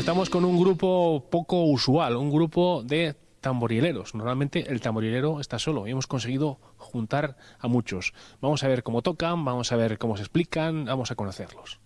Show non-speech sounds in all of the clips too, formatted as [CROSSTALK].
Estamos con un grupo poco usual, un grupo de tamborileros. Normalmente el tamborilero está solo y hemos conseguido juntar a muchos. Vamos a ver cómo tocan, vamos a ver cómo se explican, vamos a conocerlos.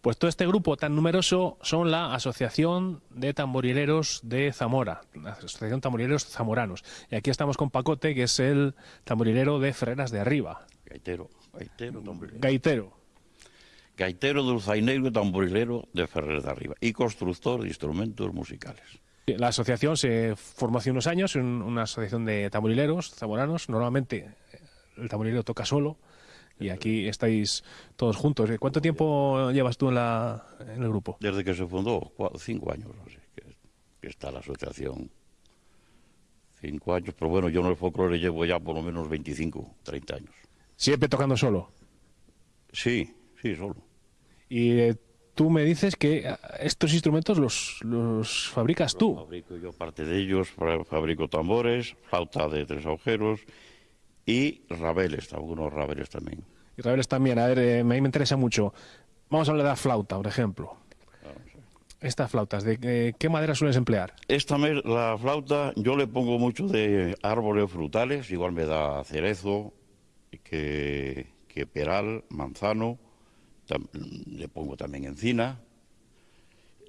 Pues todo este grupo tan numeroso son la Asociación de Tamborileros de Zamora, la Asociación Tamborileros Zamoranos. Y aquí estamos con Pacote, que es el tamborilero de Ferreras de Arriba. Gaitero, gaitero, tamborilero. Gaitero. Gaitero, dulzainero y tamborilero de Ferreras de Arriba. Y constructor de instrumentos musicales. La asociación se formó hace unos años, una asociación de tamborileros zamoranos. Normalmente el tamborilero toca solo y aquí estáis todos juntos. ¿Cuánto tiempo llevas tú en, la, en el grupo? Desde que se fundó, cuatro, cinco años, así que, que, está la asociación. Cinco años, pero bueno, yo en el folclore llevo ya por lo menos 25, 30 años. ¿Siempre tocando solo? Sí, sí, solo. Y eh, tú me dices que eh, estos instrumentos los, los fabricas los tú. Fabrico yo parte de ellos, fabrico tambores, flauta de tres agujeros y rabeles, algunos rabeles también. Y rabeles también, a ver, eh, a mí me interesa mucho. Vamos a hablar de la flauta, por ejemplo. Claro, sí. Estas flautas, ¿de eh, qué madera sueles emplear? Esta me- la flauta yo le pongo mucho de árboles frutales, igual me da cerezo, que, que peral, manzano, tam- le pongo también encina.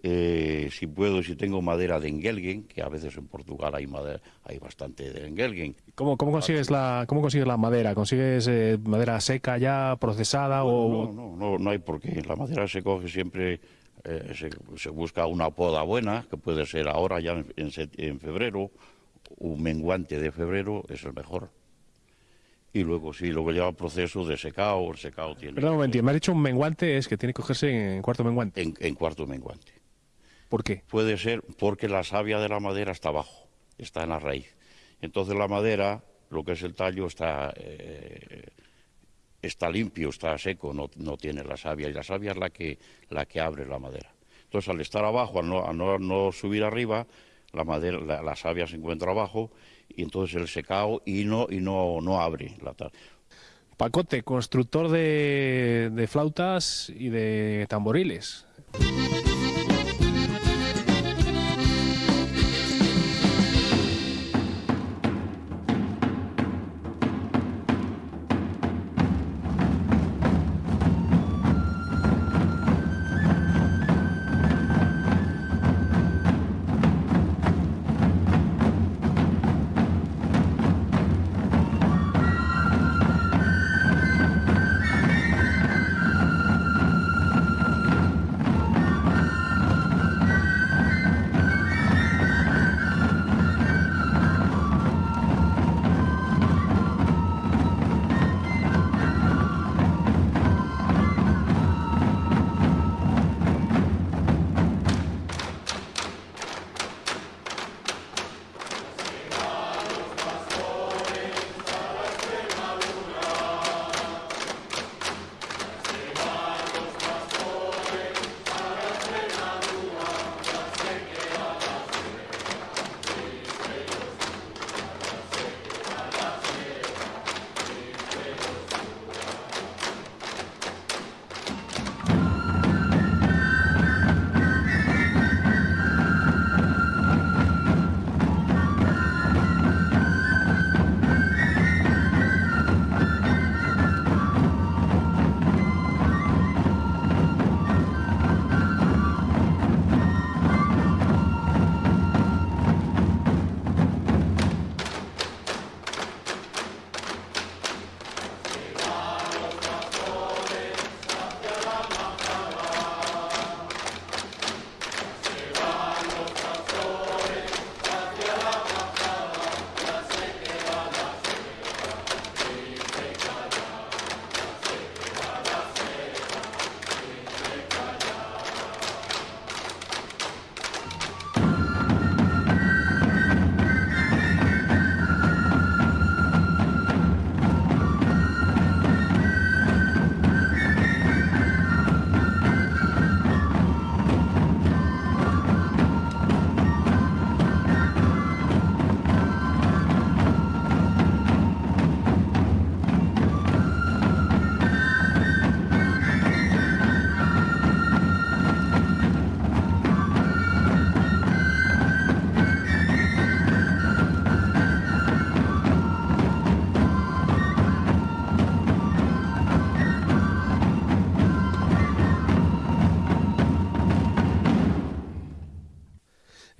Eh, si puedo, si tengo madera de engelgen, que a veces en Portugal hay, madera, hay bastante de engelgen. ¿Cómo, cómo consigues la cómo consigues la madera? ¿Consigues eh, madera seca ya, procesada o No, no, no, no hay por qué. La madera se coge siempre, eh, se, se busca una poda buena, que puede ser ahora ya en, en en febrero, un menguante de febrero es el mejor. Y luego sí, luego lleva proceso de secado, el secado tiene... Perdón un momentito, me has dicho un menguante, es que tiene que cogerse en cuarto menguante. En, en cuarto menguante. ¿Por qué? Puede ser porque la savia de la madera está abajo, está en la raíz. Entonces la madera, lo que es el tallo, está, eh, está limpio, está seco, no, no tiene la savia. Y la savia es la que, la que abre la madera. Entonces al estar abajo, al no, al no, no subir arriba, la, madera, la, la savia se encuentra abajo y entonces el secado y no, y no, no abre la ta- Pacote, constructor de, de flautas y de tamboriles.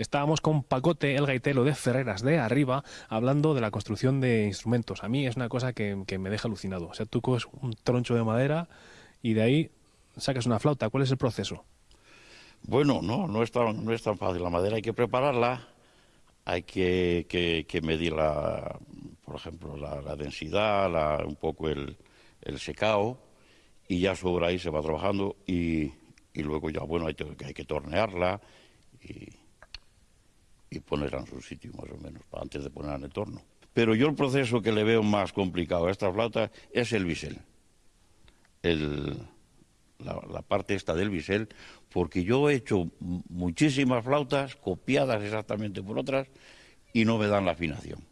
Estábamos con Pacote, el gaitero de Ferreras de Arriba, hablando de la construcción de instrumentos. A mí es una cosa que, que me deja alucinado. O sea, tú coges un troncho de madera y de ahí sacas una flauta. ¿Cuál es el proceso? Bueno, no, no es tan, no es tan fácil. La madera hay que prepararla, hay que, que, que medir, la, por ejemplo, la, la densidad, la, un poco el, el secado, y ya sobre ahí se va trabajando y, y luego ya, bueno, hay, que- hay que tornearla y, y ponerla en su sitio más o menos, antes de ponerla en el torno. Pero yo el proceso que le veo más complicado a esta flauta es el bisel. El, la, la parte esta del bisel, porque yo he hecho muchísimas flautas copiadas exactamente por otras y no me dan la afinación.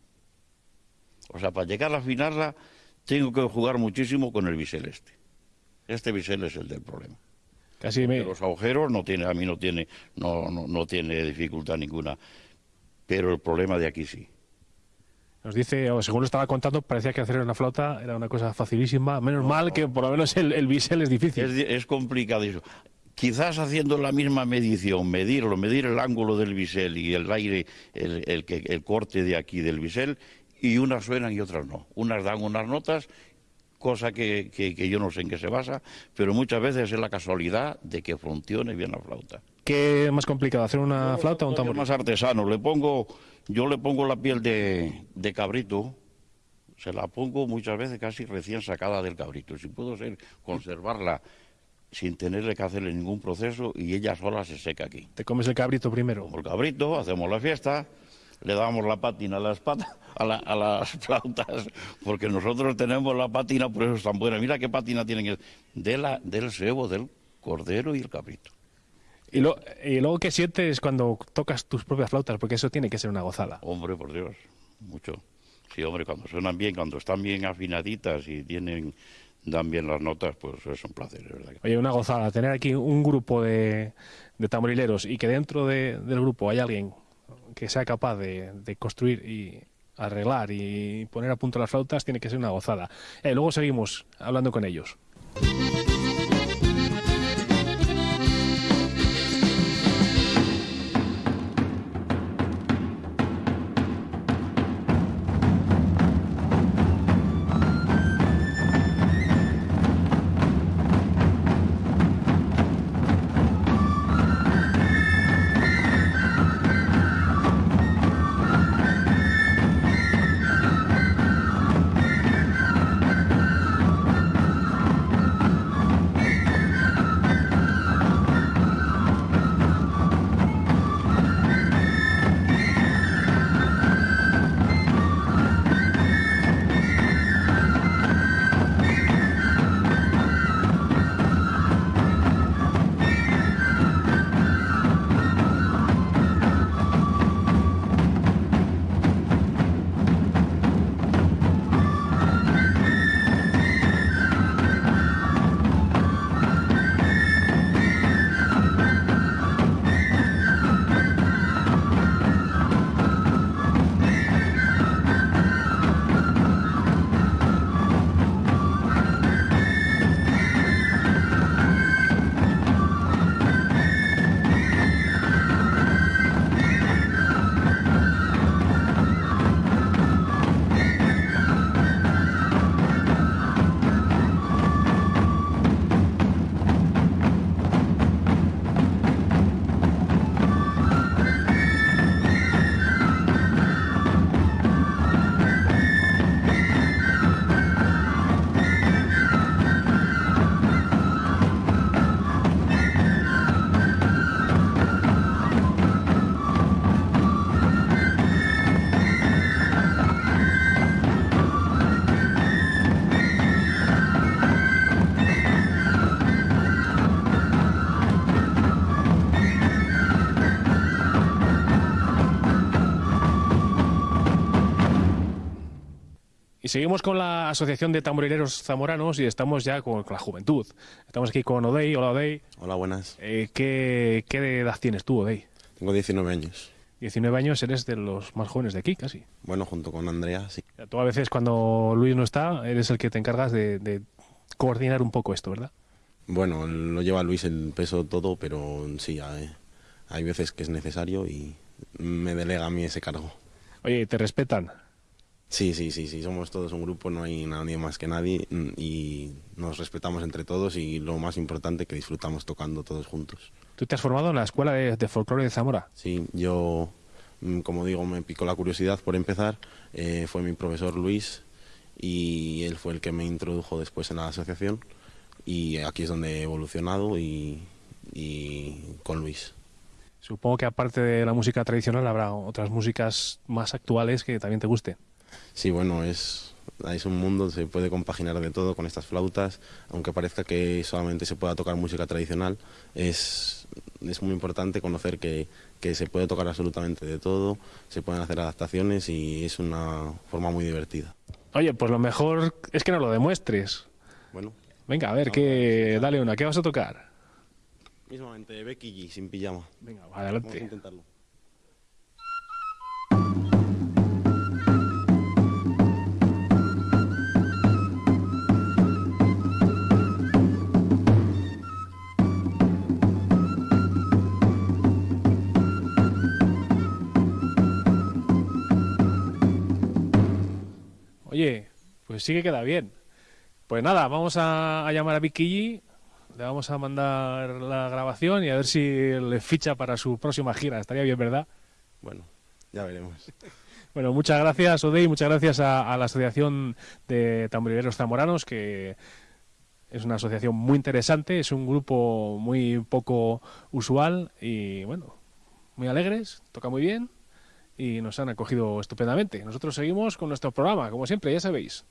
O sea, para llegar a afinarla tengo que jugar muchísimo con el bisel este. Este bisel es el del problema. Casi me... Los agujeros no tiene, a mí no tiene, no, no, no tiene dificultad ninguna, pero el problema de aquí sí. Nos dice, o según lo estaba contando, parecía que hacer una flauta era una cosa facilísima. Menos mal que por lo menos el, el bisel es difícil. Es, es complicado eso. Quizás haciendo la misma medición, medirlo, medir el ángulo del bisel y el aire, el, el que- el corte de aquí del bisel, y unas suenan y otras no. Unas dan unas notas, cosa que, que- que yo no sé en qué se basa, pero muchas veces es la casualidad de que funcione bien la flauta. ¿Qué es más complicado, hacer una flauta o un tambor? más artesano. Le pongo, yo le pongo la piel de, de cabrito, se la pongo muchas veces casi recién sacada del cabrito. Si puedo ser, conservarla sin tenerle que hacerle ningún proceso y ella sola se seca aquí. Te comes el cabrito primero. Como el cabrito, hacemos la fiesta, le damos la pátina a las, patas, a, la- a las [LAUGHS] flautas, porque nosotros tenemos la pátina, por eso es tan buena. Mira qué pátina tienen de la, del cebo, del cordero y el cabrito. Y, lo- y luego, ¿qué sientes cuando tocas tus propias flautas? Porque eso tiene que ser una gozada. Hombre, por Dios, mucho. Sí, hombre, cuando suenan bien, cuando están bien afinaditas y tienen, dan bien las notas, pues es un placer, es verdad. Oye, una gozada. Tener aquí un grupo de, de tamborileros y que dentro de- del grupo hay alguien que sea capaz de, de construir y arreglar y poner a punto las flautas, tiene que ser una gozada. Eh, luego seguimos hablando con ellos. Y seguimos con la Asociación de Tamborileros Zamoranos y estamos ya con, con la juventud. Estamos aquí con Odey. Hola, Odey. Hola, buenas. Eh, ¿qué, ¿Qué edad tienes tú, Odey? Tengo 19 años. 19 años, eres de los más jóvenes de aquí, casi. Bueno, junto con Andrea, sí. Tú a veces cuando Luis no está, eres el que te encargas de, de coordinar un poco esto, ¿verdad? Bueno, lo lleva Luis el peso todo, pero sí, hay, hay veces que es necesario y, me delega a mí ese cargo. Oye, ¿te respetan? Sí, sí, sí, sí, somos todos un grupo, no hay nadie más que nadie mm, y nos respetamos entre todos y lo más importante que disfrutamos tocando todos juntos. Tú te has formado en la Escuela de, de Folclore de Zamora. Sí, yo, mm, como digo, me picó la curiosidad por empezar. Eh, fue mi profesor Luis y él fue el que me introdujo después en la asociación y aquí es donde he evolucionado y, y con Luis. Supongo que aparte de la música tradicional habrá otras músicas más actuales que también te gusten. Sí, bueno, es, es un mundo, se puede compaginar de todo con estas flautas, aunque parezca que solamente se pueda tocar música tradicional, es, es muy importante conocer que, que se puede tocar absolutamente de todo, se pueden hacer adaptaciones y es una forma muy divertida. Oye, pues lo mejor es que no lo demuestres. Bueno, Venga, a ver, que dale una, ¿qué vas a tocar? mismamente Becky G sin pijama. Venga, va, Vamos a adelante. intentarlo. Oye, pues sí que queda bien. Pues nada, vamos a, a llamar a Vicky G, le vamos a mandar la grabación y a ver si le ficha para su próxima gira. Estaría bien, ¿verdad? Bueno, ya veremos. [LAUGHS] Bueno, muchas gracias, Odey, muchas gracias a, a la Asociación de Tamborileros Zamoranos, que es una asociación muy interesante, es un grupo muy poco usual y, bueno, muy alegres, toca muy bien y nos han acogido estupendamente. Nosotros seguimos con nuestro programa, como siempre, ya sabéis.